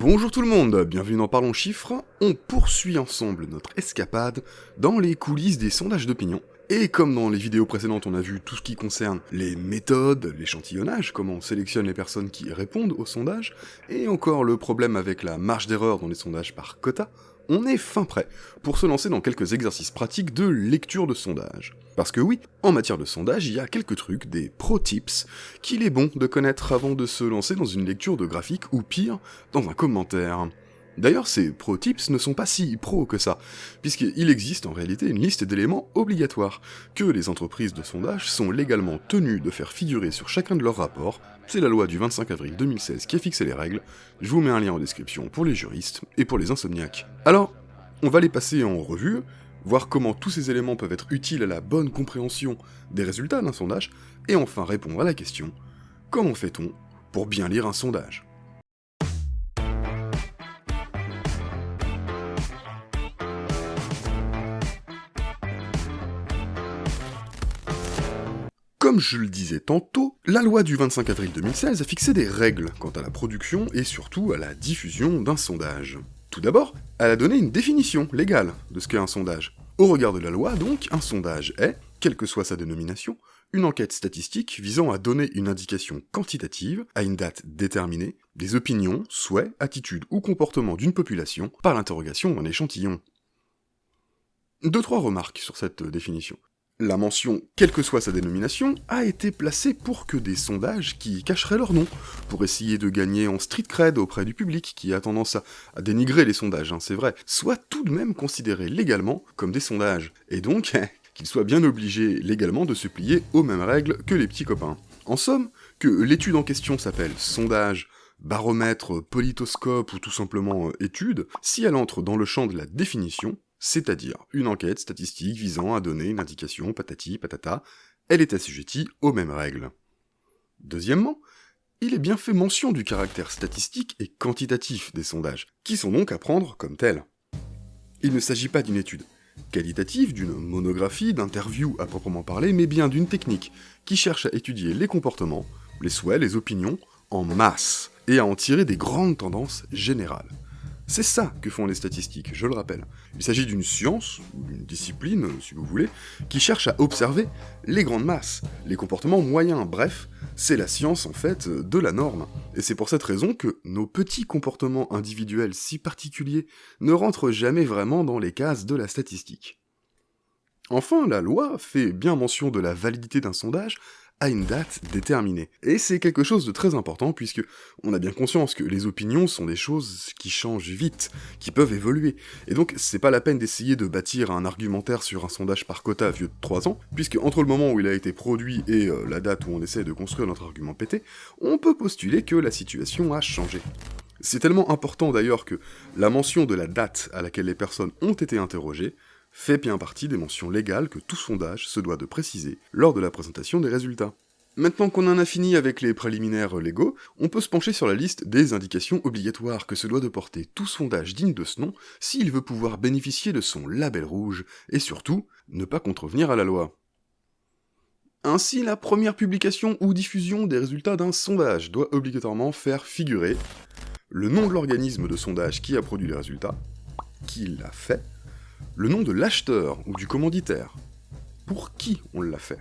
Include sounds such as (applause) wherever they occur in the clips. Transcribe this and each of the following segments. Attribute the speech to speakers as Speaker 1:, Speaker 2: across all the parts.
Speaker 1: Bonjour tout le monde, bienvenue dans Parlons Chiffres. On poursuit ensemble notre escapade dans les coulisses des sondages d'opinion. Et comme dans les vidéos précédentes on a vu tout ce qui concerne les méthodes, l'échantillonnage, comment on sélectionne les personnes qui répondent aux sondages, et encore le problème avec la marge d'erreur dans les sondages par quota, on est fin prêt pour se lancer dans quelques exercices pratiques de lecture de sondage. Parce que oui, en matière de sondage, il y a quelques trucs, des pro tips, qu'il est bon de connaître avant de se lancer dans une lecture de graphique, ou pire, dans un commentaire. D'ailleurs, ces pro tips ne sont pas si pro que ça, puisqu'il existe en réalité une liste d'éléments obligatoires, que les entreprises de sondage sont légalement tenues de faire figurer sur chacun de leurs rapports, c'est la loi du 25 avril 2016 qui a fixé les règles, je vous mets un lien en description pour les juristes et pour les insomniaques. Alors, on va les passer en revue, voir comment tous ces éléments peuvent être utiles à la bonne compréhension des résultats d'un sondage, et enfin répondre à la question, comment fait-on pour bien lire un sondage? Comme je le disais tantôt, la loi du 25 avril 2016 a fixé des règles quant à la production et surtout à la diffusion d'un sondage. Tout d'abord, elle a donné une définition légale de ce qu'est un sondage. Au regard de la loi, donc, un sondage est, quelle que soit sa dénomination, une enquête statistique visant à donner une indication quantitative, à une date déterminée, des opinions, souhaits, attitudes ou comportements d'une population par l'interrogation d'un échantillon. Deux trois remarques sur cette définition. La mention, quelle que soit sa dénomination, a été placée pour que des sondages qui cacheraient leur nom, pour essayer de gagner en street cred auprès du public qui a tendance à, dénigrer les sondages, hein, c'est vrai, soient tout de même considérés légalement comme des sondages, et donc (laughs) qu'ils soient bien obligés légalement de se plier aux mêmes règles que les petits copains. En somme, que l'étude en question s'appelle sondage, baromètre, politoscope ou tout simplement euh, étude, si elle entre dans le champ de la définition, c'est-à-dire une enquête statistique visant à donner une indication patati patata, elle est assujettie aux mêmes règles. Deuxièmement, il est bien fait mention du caractère statistique et quantitatif des sondages, qui sont donc à prendre comme tels. Il ne s'agit pas d'une étude qualitative, d'une monographie, d'interview à proprement parler, mais bien d'une technique qui cherche à étudier les comportements, les souhaits, les opinions, en masse, et à en tirer des grandes tendances générales. C'est ça que font les statistiques, je le rappelle. Il s'agit d'une science, ou d'une discipline, si vous voulez, qui cherche à observer les grandes masses, les comportements moyens, bref, c'est la science en fait de la norme. Et c'est pour cette raison que nos petits comportements individuels si particuliers ne rentrent jamais vraiment dans les cases de la statistique. Enfin, la loi fait bien mention de la validité d'un sondage à une date déterminée. Et c'est quelque chose de très important puisque on a bien conscience que les opinions sont des choses qui changent vite, qui peuvent évoluer. Et donc c'est pas la peine d'essayer de bâtir un argumentaire sur un sondage par quota vieux de 3 ans, puisque entre le moment où il a été produit et euh, la date où on essaie de construire notre argument pété, on peut postuler que la situation a changé. C'est tellement important d'ailleurs que la mention de la date à laquelle les personnes ont été interrogées fait bien partie des mentions légales que tout sondage se doit de préciser lors de la présentation des résultats. Maintenant qu'on en a fini avec les préliminaires légaux, on peut se pencher sur la liste des indications obligatoires que se doit de porter tout sondage digne de ce nom s'il veut pouvoir bénéficier de son label rouge, et surtout, ne pas contrevenir à la loi. Ainsi, la première publication ou diffusion des résultats d'un sondage doit obligatoirement faire figurer le nom de l'organisme de sondage qui a produit les résultats, qui l'a fait, le nom de l'acheteur ou du commanditaire. Pour qui on l'a fait?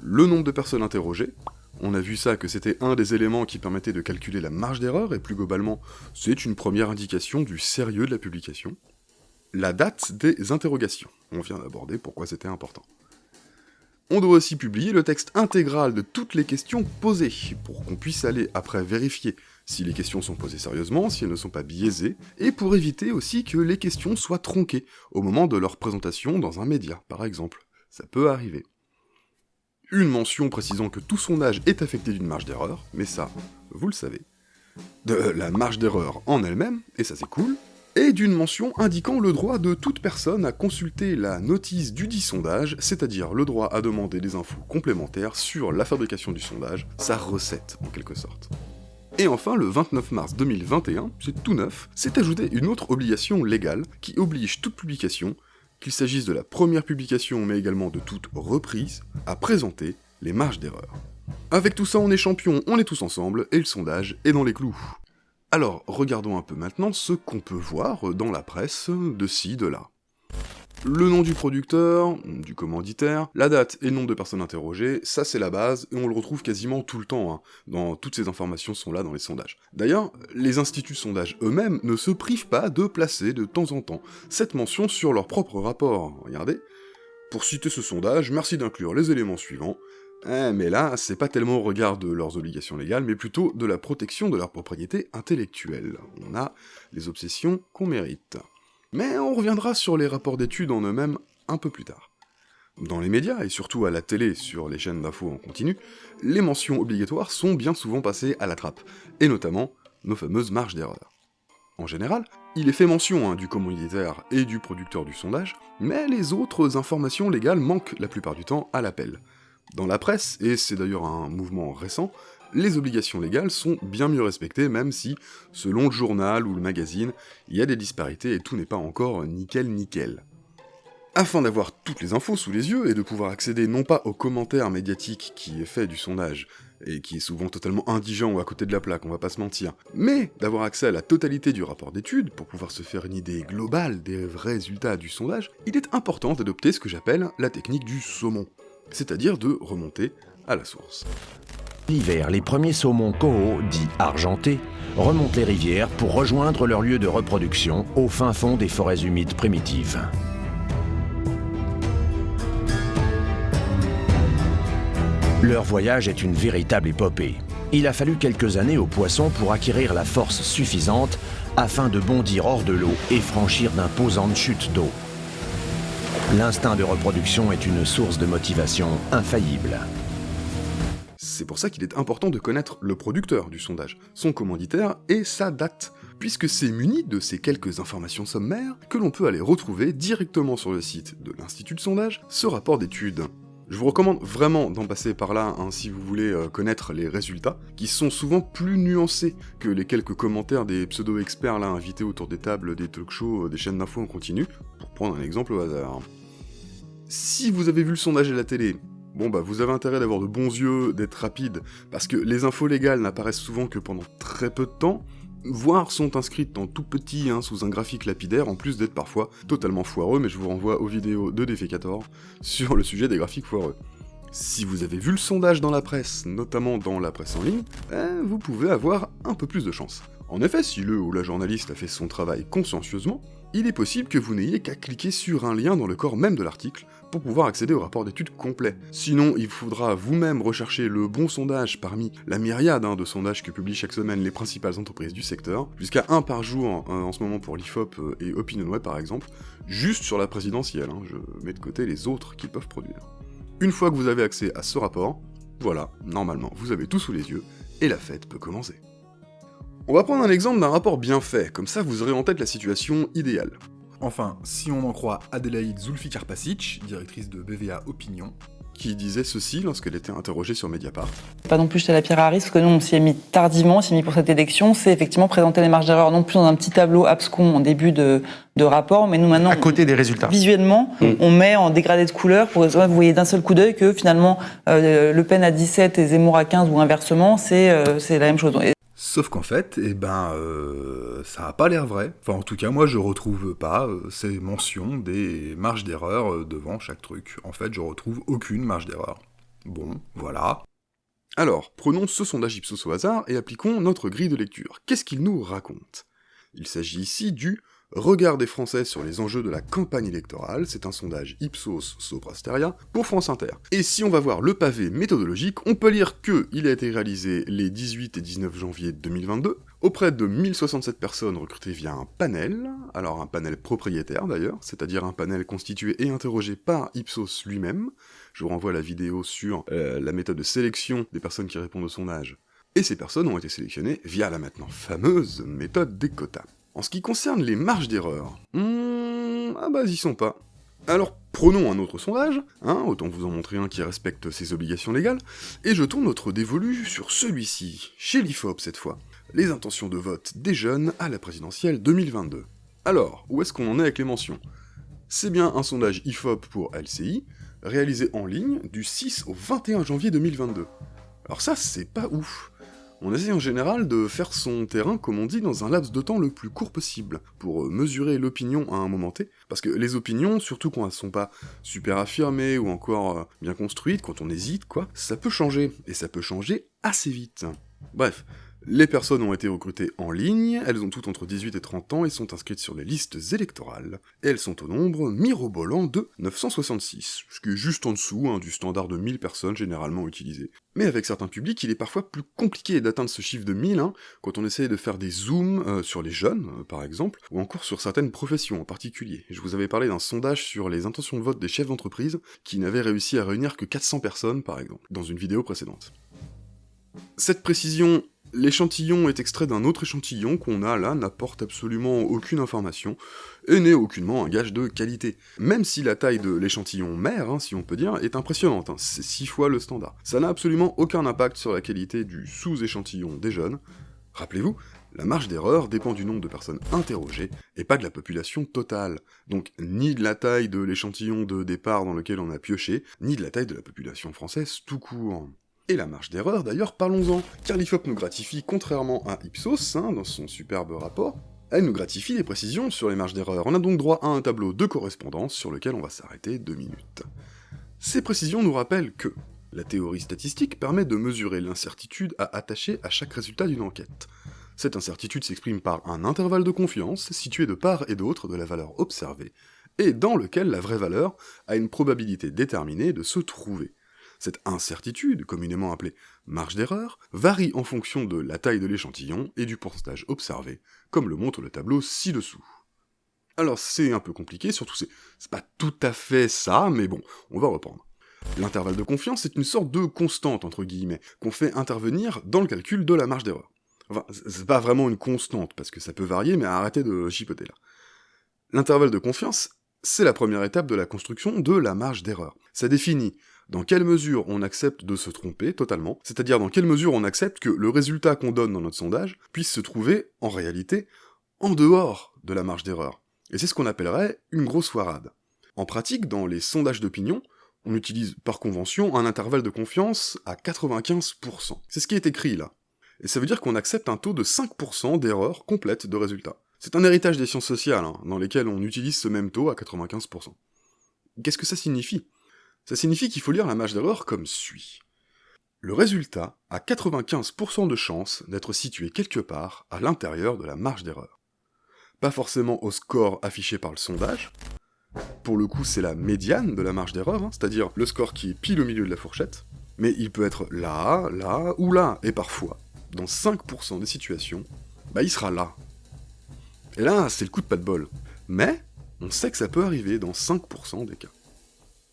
Speaker 1: Le nombre de personnes interrogées. On a vu ça que c'était un des éléments qui permettait de calculer la marge d'erreur, et plus globalement, c'est une première indication du sérieux de la publication. La date des interrogations. On vient d'aborder pourquoi c'était important. On doit aussi publier le texte intégral de toutes les questions posées, pour qu'on puisse aller après vérifier si les questions sont posées sérieusement, si elles ne sont pas biaisées, et pour éviter aussi que les questions soient tronquées au moment de leur présentation dans un média, par exemple. Ça peut arriver. Une mention précisant que tout sondage est affecté d'une marge d'erreur, mais ça, vous le savez. De la marge d'erreur en elle-même, et ça c'est cool, et d'une mention indiquant le droit de toute personne à consulter la notice du dit sondage, c'est-à-dire le droit à demander des infos complémentaires sur la fabrication du sondage, sa recette en quelque sorte. Et enfin, le 29 mars 2021, c'est tout neuf, s'est ajoutée une autre obligation légale qui oblige toute publication, qu'il s'agisse de la première publication mais également de toute reprise, à présenter les marges d'erreur. Avec tout ça, on est champion, on est tous ensemble, et le sondage est dans les clous. Alors, regardons un peu maintenant ce qu'on peut voir dans la presse de ci, de là. Le nom du producteur, du commanditaire, la date et le nombre de personnes interrogées, ça c'est la base, et on le retrouve quasiment tout le temps, hein. dans toutes ces informations sont là dans les sondages. D'ailleurs, les instituts de sondage eux-mêmes ne se privent pas de placer de temps en temps cette mention sur leur propre rapport. Regardez. Pour citer ce sondage, merci d'inclure les éléments suivants, eh, mais là, c'est pas tellement au regard de leurs obligations légales, mais plutôt de la protection de leur propriété intellectuelle. On a les obsessions qu'on mérite. Mais on reviendra sur les rapports d'études en eux-mêmes un peu plus tard. Dans les médias, et surtout à la télé sur les chaînes d'infos en continu, les mentions obligatoires sont bien souvent passées à la trappe, et notamment nos fameuses marges d'erreur. En général, il est fait mention hein, du commanditaire et du producteur du sondage, mais les autres informations légales manquent la plupart du temps à l'appel. Dans la presse, et c'est d'ailleurs un mouvement récent, les obligations légales sont bien mieux respectées, même si, selon le journal ou le magazine, il y a des disparités et tout n'est pas encore nickel nickel. Afin d'avoir toutes les infos sous les yeux et de pouvoir accéder non pas au commentaire médiatique qui est fait du sondage, et qui est souvent totalement indigent ou à côté de la plaque, on va pas se mentir, mais d'avoir accès à la totalité du rapport d'étude pour pouvoir se faire une idée globale des résultats du sondage, il est important d'adopter ce que j'appelle la technique du saumon c'est-à-dire de remonter à la source.
Speaker 2: L'hiver, les premiers saumons coho, dits argentés, remontent les rivières pour rejoindre leur lieu de reproduction au fin fond des forêts humides primitives. Leur voyage est une véritable épopée. Il a fallu quelques années aux poissons pour acquérir la force suffisante afin de bondir hors de l'eau et franchir d'imposantes chutes d'eau. L'instinct de reproduction est une source de motivation infaillible.
Speaker 1: C'est pour ça qu'il est important de connaître le producteur du sondage, son commanditaire et sa date, puisque c'est muni de ces quelques informations sommaires que l'on peut aller retrouver directement sur le site de l'Institut de sondage, ce rapport d'étude. Je vous recommande vraiment d'en passer par là hein, si vous voulez euh, connaître les résultats, qui sont souvent plus nuancés que les quelques commentaires des pseudo-experts là invités autour des tables, des talk-shows, euh, des chaînes d'infos en continu, pour prendre un exemple au hasard. Si vous avez vu le sondage à la télé, bon bah vous avez intérêt d'avoir de bons yeux, d'être rapide, parce que les infos légales n'apparaissent souvent que pendant très peu de temps, voire sont inscrites en tout petit hein, sous un graphique lapidaire, en plus d'être parfois totalement foireux, mais je vous renvoie aux vidéos de Défécator sur le sujet des graphiques foireux. Si vous avez vu le sondage dans la presse, notamment dans la presse en ligne, eh, vous pouvez avoir un peu plus de chance. En effet, si le ou la journaliste a fait son travail consciencieusement, il est possible que vous n'ayez qu'à cliquer sur un lien dans le corps même de l'article pour pouvoir accéder au rapport d'études complet. Sinon, il faudra vous-même rechercher le bon sondage parmi la myriade hein, de sondages que publient chaque semaine les principales entreprises du secteur, jusqu'à un par jour hein, en ce moment pour l'IFOP euh, et OpinionWay par exemple, juste sur la présidentielle, hein, je mets de côté les autres qu'ils peuvent produire. Une fois que vous avez accès à ce rapport, voilà, normalement, vous avez tout sous les yeux, et la fête peut commencer. On va prendre un exemple d'un rapport bien fait, comme ça vous aurez en tête la situation idéale.
Speaker 3: Enfin, si on en croit Adélaïde Zulfikar-Pasic, directrice de BVA Opinion,
Speaker 1: qui disait ceci lorsqu'elle était interrogée sur Mediapart.
Speaker 4: Pas non plus jeter la pierre à risque, parce que nous on s'y est mis tardivement, on s'y est mis pour cette élection, c'est effectivement présenter les marges d'erreur non plus dans un petit tableau abscon en début de, rapport, mais nous maintenant...
Speaker 5: À côté des résultats.
Speaker 4: Visuellement, mm. on met en dégradé de couleur pour que vous voyez d'un seul coup d'œil que finalement euh, Le Pen à 17 et Zemmour à 15 ou inversement, c'est euh, la même chose.
Speaker 3: Sauf qu'en fait, eh ben, euh, ça n'a pas l'air vrai. Enfin, en tout cas, moi, je retrouve pas euh, ces mentions des marges d'erreur euh, devant chaque truc. En fait, je retrouve aucune marge d'erreur. Bon, voilà.
Speaker 1: Alors, prenons ce sondage Ipsos au hasard et appliquons notre grille de lecture. Qu'est-ce qu'il nous raconte? Il s'agit ici du Regard des Français sur les enjeux de la campagne électorale, c'est un sondage Ipsos Soprasteria pour France Inter. Et si on va voir le pavé méthodologique, on peut lire que il a été réalisé les 18 et 19 janvier 2022, auprès de 1067 personnes recrutées via un panel, alors un panel propriétaire d'ailleurs, c'est-à-dire un panel constitué et interrogé par Ipsos lui-même, je vous renvoie à la vidéo sur euh, la méthode de sélection des personnes qui répondent au sondage, et ces personnes ont été sélectionnées via la maintenant fameuse méthode des quotas. En ce qui concerne les marges d'erreur, hmm, ah bah ils sont pas. Alors prenons un autre sondage, hein, autant vous en montrer un qui respecte ses obligations légales, et jetons notre dévolu sur celui-ci, chez l'IFOP cette fois, les intentions de vote des jeunes à la présidentielle 2022. Alors, où est-ce qu'on en est avec les mentions? C'est bien un sondage IFOP pour LCI, réalisé en ligne du 6 au 21 janvier 2022. Alors ça, c'est pas ouf. On essaye en général de faire son terrain, comme on dit, dans un laps de temps le plus court possible, pour mesurer l'opinion à un moment T, parce que les opinions, surtout quand elles sont pas super affirmées ou encore euh, bien construites, quand on hésite, quoi, ça peut changer, et ça peut changer assez vite. Bref, les personnes ont été recrutées en ligne, elles ont toutes entre 18 et 30 ans et sont inscrites sur les listes électorales, et elles sont au nombre mirobolant de 966, ce qui est juste en dessous hein, du standard de 1000 personnes généralement utilisé. Mais avec certains publics, il est parfois plus compliqué d'atteindre ce chiffre de 1000 hein, quand on essaye de faire des zooms euh, sur les jeunes, euh, par exemple, ou encore sur certaines professions en particulier. Je vous avais parlé d'un sondage sur les intentions de vote des chefs d'entreprise qui n'avait réussi à réunir que 400 personnes, par exemple, dans une vidéo précédente. Cette précision L'échantillon est extrait d'un autre échantillon qu'on a là, n'apporte absolument aucune information, et n'est aucunement un gage de qualité. Même si la taille de l'échantillon mère, hein, si on peut dire, est impressionnante, hein, c'est 6 fois le standard. Ça n'a absolument aucun impact sur la qualité du sous-échantillon des jeunes. Rappelez-vous, la marge d'erreur dépend du nombre de personnes interrogées, et pas de la population totale. Donc ni de la taille de l'échantillon de départ dans lequel on a pioché, ni de la taille de la population française tout court. Et la marge d'erreur, d'ailleurs, parlons-en, car l'IFOP nous gratifie, contrairement à Ipsos, hein, dans son superbe rapport, elle nous gratifie des précisions sur les marges d'erreur. On a donc droit à un tableau de correspondance sur lequel on va s'arrêter deux minutes. Ces précisions nous rappellent que la théorie statistique permet de mesurer l'incertitude à attacher à chaque résultat d'une enquête. Cette incertitude s'exprime par un intervalle de confiance situé de part et d'autre de la valeur observée, et dans lequel la vraie valeur a une probabilité déterminée de se trouver. Cette incertitude, communément appelée marge d'erreur, varie en fonction de la taille de l'échantillon et du pourcentage observé, comme le montre le tableau ci-dessous. Alors c'est un peu compliqué, surtout c'est pas tout à fait ça, mais bon, on va reprendre. L'intervalle de confiance est une sorte de constante, entre guillemets, qu'on fait intervenir dans le calcul de la marge d'erreur. Enfin, c'est pas vraiment une constante, parce que ça peut varier, mais arrêtez de chipoter là. L'intervalle de confiance, c'est la première étape de la construction de la marge d'erreur. Ça définit dans quelle mesure on accepte de se tromper totalement, c'est-à-dire dans quelle mesure on accepte que le résultat qu'on donne dans notre sondage puisse se trouver, en réalité, en dehors de la marge d'erreur. Et c'est ce qu'on appellerait une grosse foirade. En pratique, dans les sondages d'opinion, on utilise par convention un intervalle de confiance à 95%. C'est ce qui est écrit là. Et ça veut dire qu'on accepte un taux de 5% d'erreur complète de résultat. C'est un héritage des sciences sociales, hein, dans lesquelles on utilise ce même taux à 95%. Qu'est-ce que ça signifie? Ça signifie qu'il faut lire la marge d'erreur comme suit. Le résultat a 95% de chance d'être situé quelque part à l'intérieur de la marge d'erreur. Pas forcément au score affiché par le sondage, pour le coup c'est la médiane de la marge d'erreur, hein, c'est-à-dire le score qui est pile au milieu de la fourchette, mais il peut être là, là ou là, et parfois, dans 5% des situations, bah il sera là. Et là, c'est le coup de pas de bol. Mais, on sait que ça peut arriver dans 5% des cas.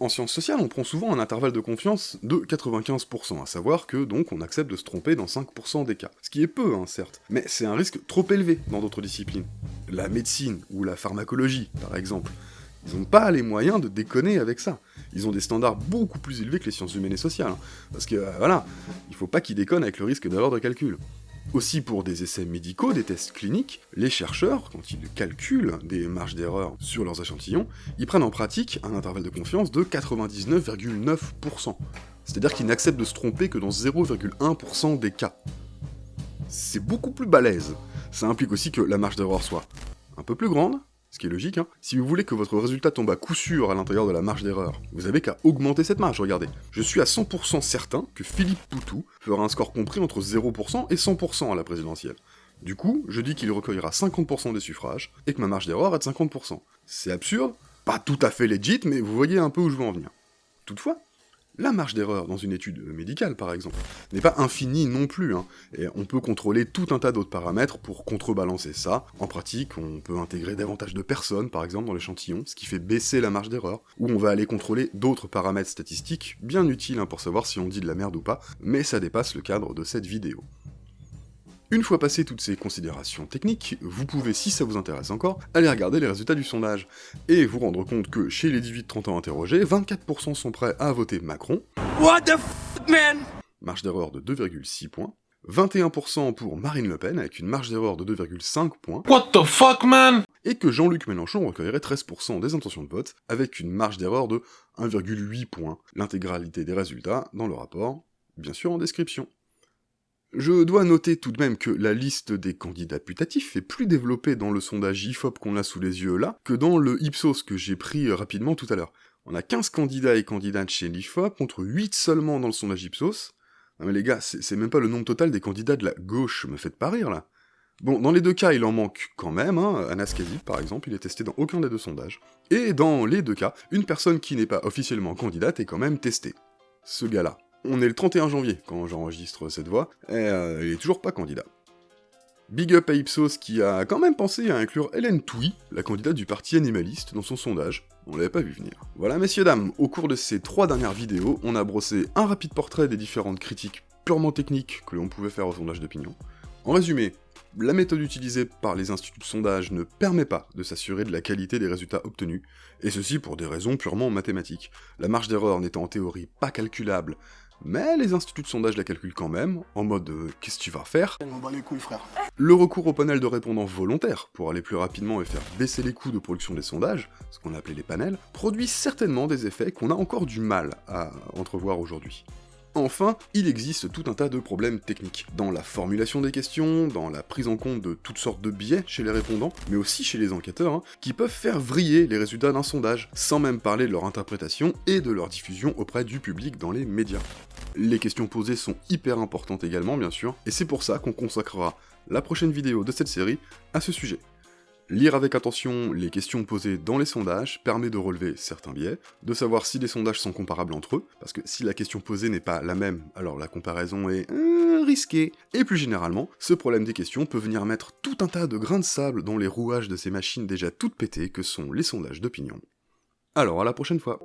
Speaker 1: En sciences sociales, on prend souvent un intervalle de confiance de 95%, à savoir que donc on accepte de se tromper dans 5% des cas. Ce qui est peu, hein, certes, mais c'est un risque trop élevé dans d'autres disciplines. La médecine ou la pharmacologie, par exemple. Ils n'ont pas les moyens de déconner avec ça. Ils ont des standards beaucoup plus élevés que les sciences humaines et sociales. Hein. parce que, euh, voilà, il faut pas qu'ils déconnent avec le risque d'erreur de calcul. Aussi pour des essais médicaux, des tests cliniques, les chercheurs, quand ils calculent des marges d'erreur sur leurs échantillons, ils prennent en pratique un intervalle de confiance de 99,9%. C'est-à-dire qu'ils n'acceptent de se tromper que dans 0,1% des cas. C'est beaucoup plus balèze. Ça implique aussi que la marge d'erreur soit un peu plus grande, ce qui est logique, hein. Si vous voulez que votre résultat tombe à coup sûr à l'intérieur de la marge d'erreur, vous avez qu'à augmenter cette marge, regardez. Je suis à 100% certain que Philippe Poutou fera un score compris entre 0% et 100% à la présidentielle. Du coup, je dis qu'il recueillera 50% des suffrages, et que ma marge d'erreur est de 50%. C'est absurde, pas tout à fait legit, mais vous voyez un peu où je veux en venir. Toutefois, la marge d'erreur dans une étude médicale, par exemple, n'est pas infinie non plus, hein, et on peut contrôler tout un tas d'autres paramètres pour contrebalancer ça. En pratique, on peut intégrer davantage de personnes, par exemple, dans l'échantillon, ce qui fait baisser la marge d'erreur, ou on va aller contrôler d'autres paramètres statistiques, bien utiles hein, pour savoir si on dit de la merde ou pas, mais ça dépasse le cadre de cette vidéo. Une fois passées toutes ces considérations techniques, vous pouvez, si ça vous intéresse encore, aller regarder les résultats du sondage, et vous rendre compte que chez les 18-30 ans interrogés, 24% sont prêts à voter Macron,
Speaker 5: What the f man?
Speaker 1: Marge d'erreur de 2,6 points, 21% pour Marine Le Pen avec une marge d'erreur de 2,5 points,
Speaker 5: What the fuck man?
Speaker 1: Et que Jean-Luc Mélenchon recueillerait 13% des intentions de vote avec une marge d'erreur de 1,8 points, l'intégralité des résultats dans le rapport, bien sûr en description. Je dois noter tout de même que la liste des candidats putatifs est plus développée dans le sondage IFOP qu'on a sous les yeux là, que dans le Ipsos que j'ai pris rapidement tout à l'heure. On a 15 candidats et candidates chez l'IFOP, contre 8 seulement dans le sondage Ipsos. Non mais les gars, c'est même pas le nombre total des candidats de la gauche, me faites pas rire là. Bon, dans les deux cas, il en manque quand même, hein. Anas Kazib, par exemple, il est testé dans aucun des deux sondages. Et dans les deux cas, une personne qui n'est pas officiellement candidate est quand même testée. Ce gars-là. On est le 31 janvier quand j'enregistre cette voix, et euh, il est toujours pas candidat. Big up à Ipsos qui a quand même pensé à inclure Hélène Touy, la candidate du parti animaliste, dans son sondage. On l'avait pas vu venir. Voilà messieurs dames, au cours de ces trois dernières vidéos, on a brossé un rapide portrait des différentes critiques purement techniques que l'on pouvait faire au sondage d'opinion. En résumé, la méthode utilisée par les instituts de sondage ne permet pas de s'assurer de la qualité des résultats obtenus, et ceci pour des raisons purement mathématiques. La marge d'erreur n'étant en théorie pas calculable, mais les instituts de sondage la calculent quand même, en mode euh, qu'est-ce que tu vas faire?
Speaker 6: Les couilles, frère.
Speaker 1: Le recours au panel de répondants volontaires, pour aller plus rapidement et faire baisser les coûts de production des sondages, ce qu'on appelait les panels, produit certainement des effets qu'on a encore du mal à entrevoir aujourd'hui. Enfin, il existe tout un tas de problèmes techniques, dans la formulation des questions, dans la prise en compte de toutes sortes de biais chez les répondants, mais aussi chez les enquêteurs, hein, qui peuvent faire vriller les résultats d'un sondage, sans même parler de leur interprétation et de leur diffusion auprès du public dans les médias. Les questions posées sont hyper importantes également, bien sûr, et c'est pour ça qu'on consacrera la prochaine vidéo de cette série à ce sujet. Lire avec attention les questions posées dans les sondages permet de relever certains biais, de savoir si les sondages sont comparables entre eux, parce que si la question posée n'est pas la même, alors la comparaison est euh, risquée. Et plus généralement, ce problème des questions peut venir mettre tout un tas de grains de sable dans les rouages de ces machines déjà toutes pétées que sont les sondages d'opinion. Alors à la prochaine fois